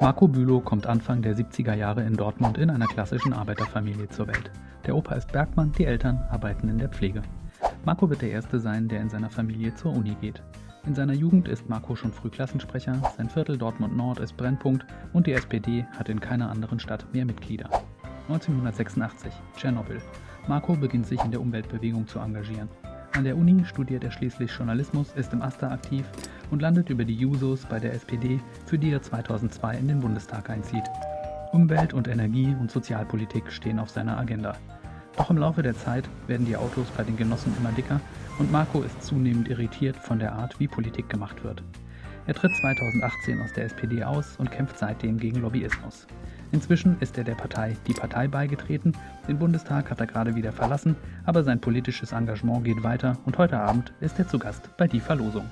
Marco Bülow kommt Anfang der 70er Jahre in Dortmund in einer klassischen Arbeiterfamilie zur Welt. Der Opa ist Bergmann, die Eltern arbeiten in der Pflege. Marco wird der Erste sein, der in seiner Familie zur Uni geht. In seiner Jugend ist Marco schon früh Klassensprecher, sein Viertel Dortmund Nord ist Brennpunkt und die SPD hat in keiner anderen Stadt mehr Mitglieder. 1986, Tschernobyl. Marco beginnt sich in der Umweltbewegung zu engagieren. An der Uni studiert er schließlich Journalismus, ist im AStA aktiv und landet über die Jusos bei der SPD, für die er 2002 in den Bundestag einzieht. Umwelt- und Energie- und Sozialpolitik stehen auf seiner Agenda. Doch im Laufe der Zeit werden die Autos bei den Genossen immer dicker und Marco ist zunehmend irritiert von der Art, wie Politik gemacht wird. Er tritt 2018 aus der SPD aus und kämpft seitdem gegen Lobbyismus. Inzwischen ist er der Partei Die Partei beigetreten, den Bundestag hat er gerade wieder verlassen, aber sein politisches Engagement geht weiter und heute Abend ist er zu Gast bei Die Verlosung.